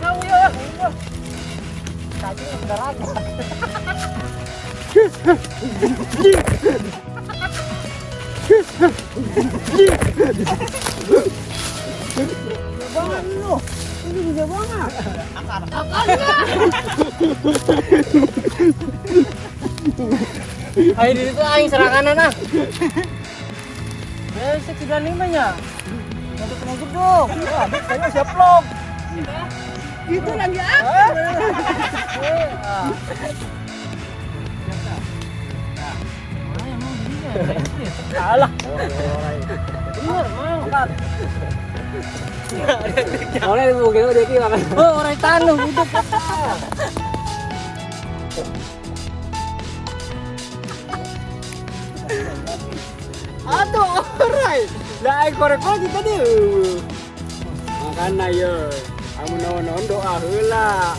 사우야 나중에 가라고 여봉아 일로 여기 여봉아 아까라 아까라 아이 리도 아이 사랑하나 나? Eh, sekitar lima nya. Untuk kena gedung. Wah, saya siap vlog. Itu lagi apa? Eh, ah. Alah. Bener, mau. Orang yang mungkin udah kira kan. Oh, orang tanu duduk. Aduh, orang. Lah korek lagi tadi. Makanya ya, kamu naon doa heula.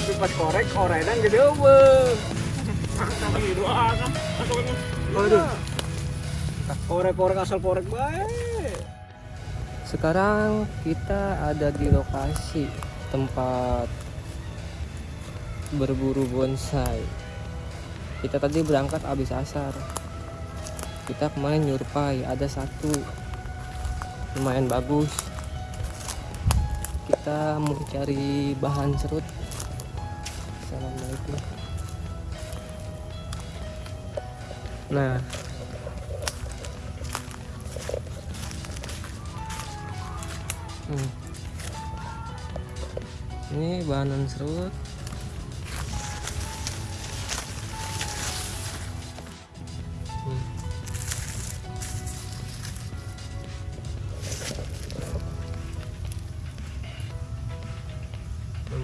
Tapi pas korek orang dan gede be. Aduh. Korek-korek asal korek baik. Sekarang kita ada di lokasi tempat berburu bonsai. Kita tadi berangkat habis asar. Kita kemarin nyurpai ada satu lumayan bagus. Kita mau cari bahan serut. Assalamualaikum. Nah, Hmm. Ini bahan serut.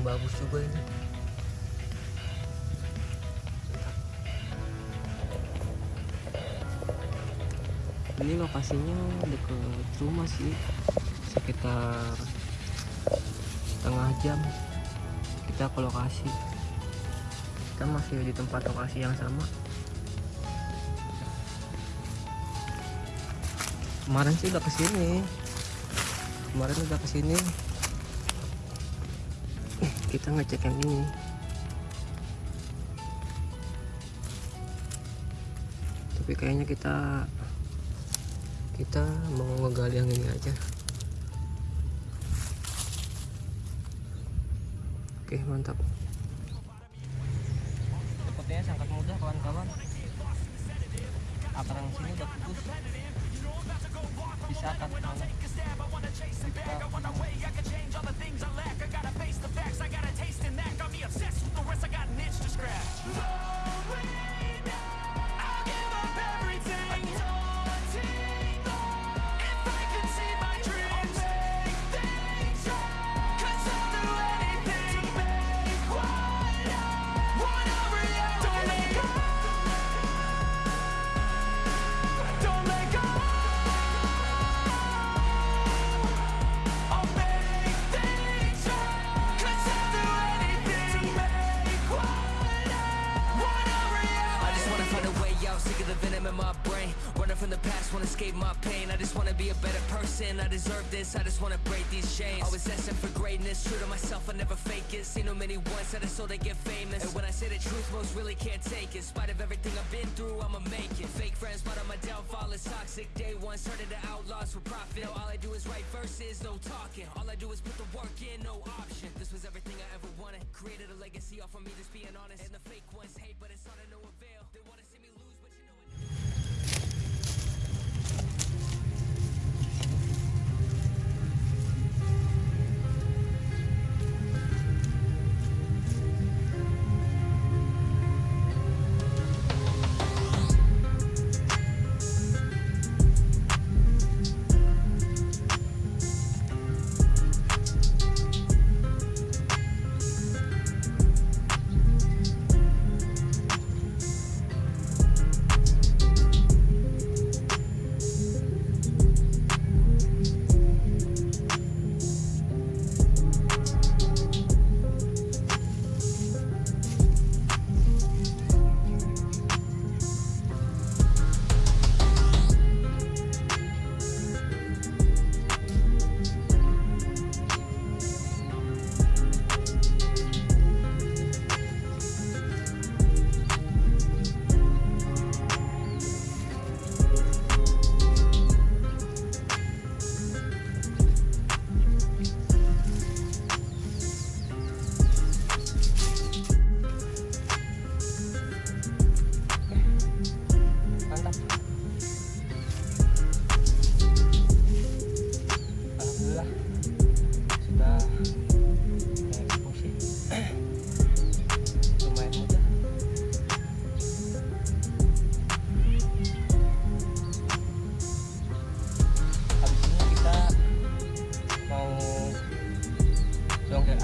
Bagus juga ini. Ini lokasinya dekat rumah sih sekitar setengah jam kita ke lokasi. Kita masih di tempat lokasi yang sama. Kemarin sih udah ke sini kemarin udah ke sini kita ngecek yang ini tapi kayaknya kita kita mau ngegali yang ini aja Oke mantap. Sepertinya sangat mudah kawan-kawan. Akar yang sini udah putus. Bisa akan mana? Wanna escape my pain. I just wanna be a better person. I deserve this. I just wanna break these chains. Always asking for greatness, true to myself. I never fake it. Seen no many once I so they get famous. And when I say the truth, most really can't take it. In spite of everything I've been through, I'ma make it. Fake friends, but on my downfall is toxic. Day one, started to outlaws for profit. Now all I do is write verses, no talking. All I do is put the work in, no option. This was everything I ever wanted. Created a legacy off of me, just being honest. And the fake ones hate, but it's all to no avail.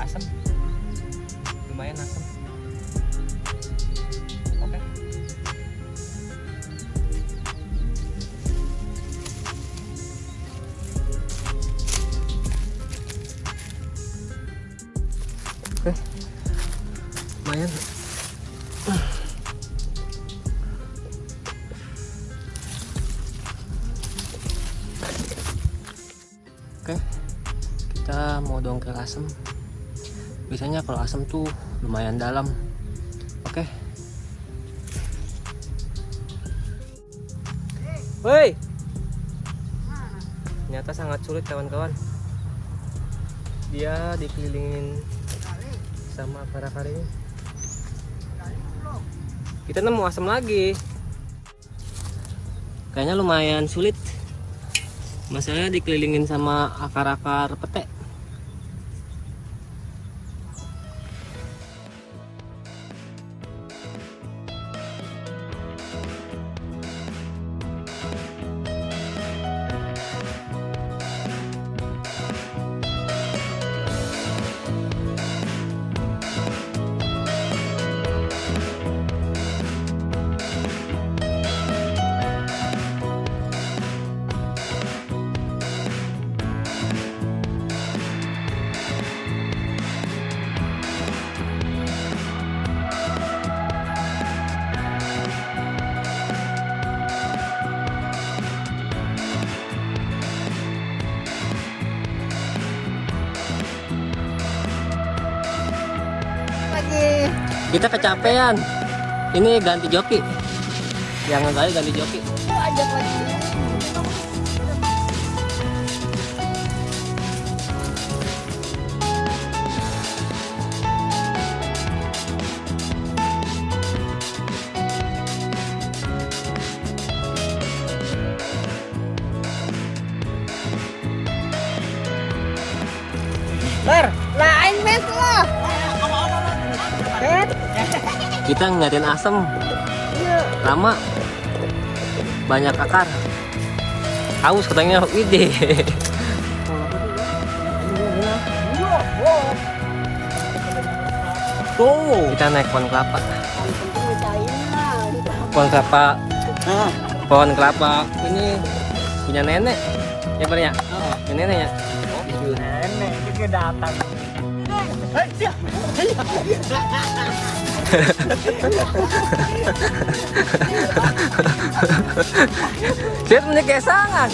asam lumayan asam oke okay. oke okay. lumayan Oke, okay. kita mau dongkel asem biasanya kalau asem tuh lumayan dalam. Oke. Woi. Ternyata sangat sulit kawan-kawan. Dia dikelilingin sama akar-akar ini kita nemu asam lagi. Kayaknya lumayan sulit. Masalahnya dikelilingin sama akar-akar pete kita kecapean. Ini ganti joki. Yang kali ganti joki. Ajak lagi. Kita ngeliatin asem. Lama. Banyak akar. Haus katanya ide tuh kita naik pohon kelapa. Pohon kelapa. Pohon kelapa. Ini punya nenek. Ya Bar, ya? Nenek ya? Nenek. Juga datang Saya punya kesangan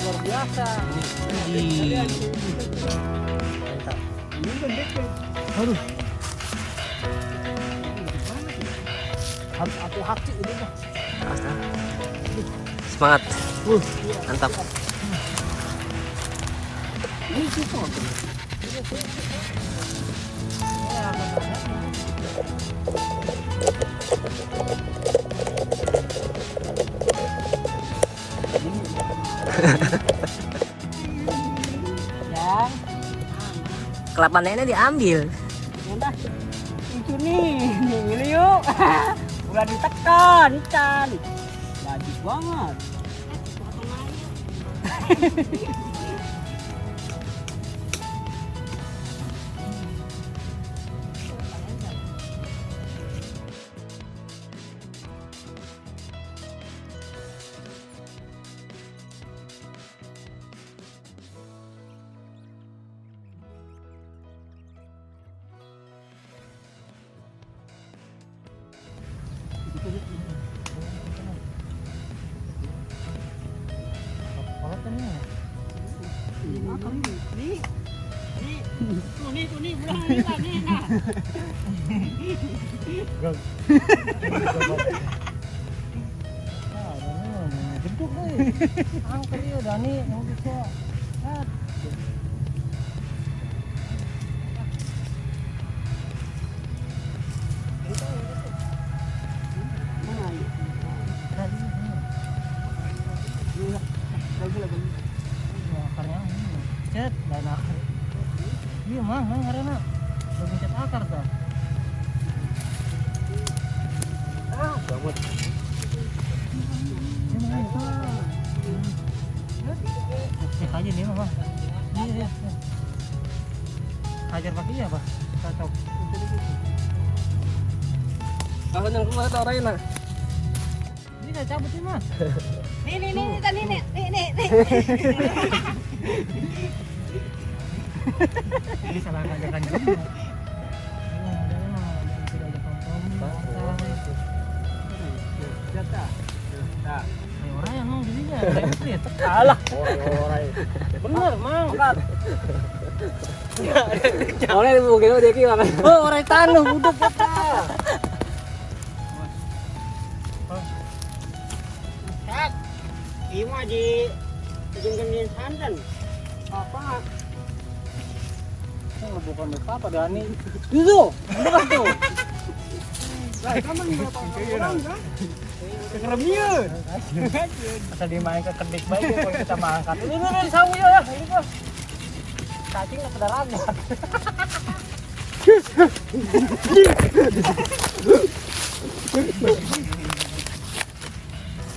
Luar biasa. Harus ini mah. semangat mantap Ini susah. Kelapa nenek diambil udah itu nih, ini yuk. Udah ditekan, Chan. Bagus banget. นี่นี่ตัวนี้ตัวนี้บุรีตัวนี้ค่ะก็อ้าวไปอยู่เดี๋ยวนี้น้องพี่ชอบ mah, mah karena belum cet akar tuh. Ah, banget. Cek aja nih mah. Iya, iya. Hajar pakai iya, Bah. Cocok. yang keluar orang enak Ini udah cabut nih, Mas. Nih nih nih nih nih nih nih nih. Ini salah ngajakan juga. Ya, udah lah, jangan sudah ada kompromi. Jatah. Nah, Ya, orang yang mau. Alah, ore-ore. bener, Mang. Oleh mungkin dia ki makan. Oh, orang tanah udah kata. Sak. Ima di. Bukan apa Dani. Itu, bukan tuh. Lah, kamu berapa orang kan? Kekeremian. Asal dimain ke kedik baik ya kalau kita mangkat. Ini ini ini sawu ya, ini gua. Cacing nggak pada rada.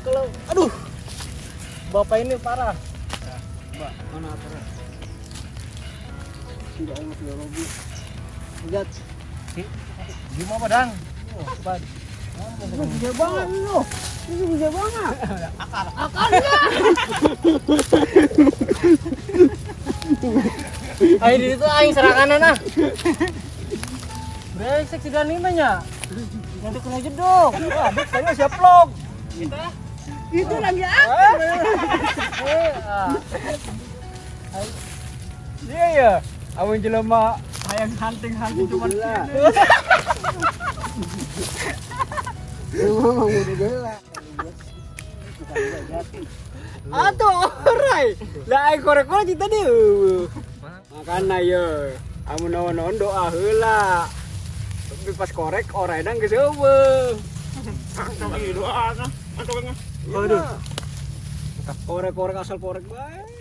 Kalau aduh. Bapak ini parah. Mana apa? Tidak ingat ya Robi. Lihat. Gimana Dang? Oh, ban. Bisa banget lu. Ini bisa banget. Ayo di situ aing serangan nah. Brengsek si Dani mah nya. Nanti kena jedok. Saya siap vlog. Itu lagi apa? Eh, ah. Iya ya. Amun jelema hayang hunting-hunting cuma Memang udah gila. Atuh orai. Lah ai korek-korek dia. Makana ya. Amun naon-naon doa heula. Tapi pas korek orai dan geus eueuh. Doa kan. Aduh. Korek-korek asal korek bae.